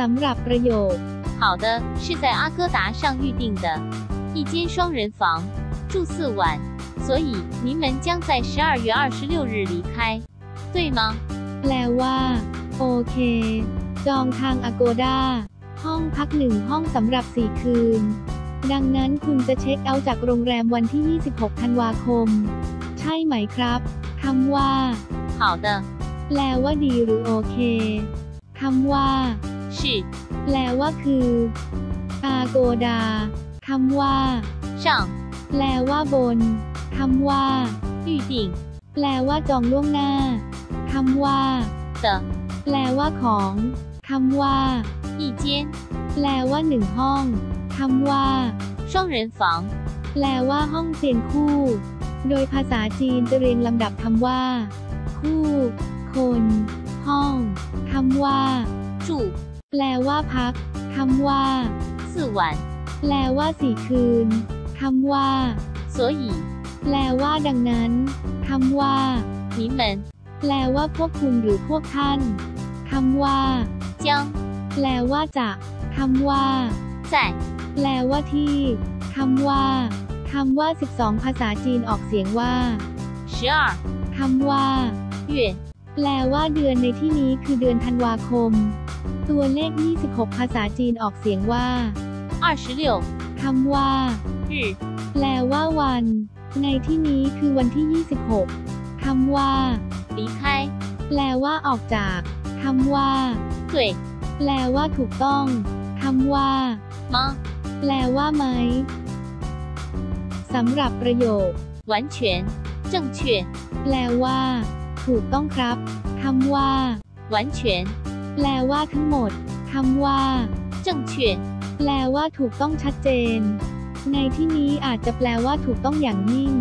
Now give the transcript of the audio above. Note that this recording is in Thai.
สำหรับประโยค 好的，是在阿哥达上预定的，一间双人房，住四晚，所以您们将在十二月二十六日离开，对吗？ แปลว่า โอเค จองทาง Agoda ห้องพักหนึ่งห้องสำหรับ 4 คืน ดังนั้นคุณจะเช็คเอาท์จากโรงแรมวันที่ 26 ธันวาคม ใช่ไหมครับคำว่า 好的， แปลว่าดีหรือโอเคคำว่า 是 แปลว่าคือ Agoda คำว่า 上 แปลว่าบนคำว่า 预定 แปลว่าจองล่วงหน้าคำว่า 的 แปลว่าของคำว่า 一间 แปลว่าหนึ่งห้องคำว่า 双人房， แปลว่าห้องเตียงคู่ โดยภาษาจีนจะเรียงลำดับคำว่า คู่ คน ห้องคำว่า 住 แปลว่าพักคำว่า 四晚， แปลว่าสี่คืนคำว่า 所以 แปลว่าดังนั้นคำว่า 你们 แปลว่าพวกคุณหรือพวกท่านคำว่า 将 แปลว่าจะคำว่า 在 แปลว่าที่คำว่าคำว่า 12 ภาษาจีนออกเสียงว่า 十二 คำว่า 月 แปลว่าเดือนในที่นี้คือเดือนธันวาคม ตัวเลข 26 ภาษาจีนออกเสียงว่า 二十六 คำว่า 日 แปลว่าวัน ในที่นี้คือวันที่ 26 คำว่า 离开， แปลว่าออกจากคำว่า 对 แปลว่าถูกต้องคำว่า 吗？ แปลว่าไหมสำหรับประโยค 完全正确， แปลว่า ถูกต้องครับคำว่า 完全 แปลว่าทั้งหมดคำว่า正确，แปลว่าถูกต้องชัดเจน ในที่นี้อาจจะแปลว่าถูกต้องอย่างยิ่ง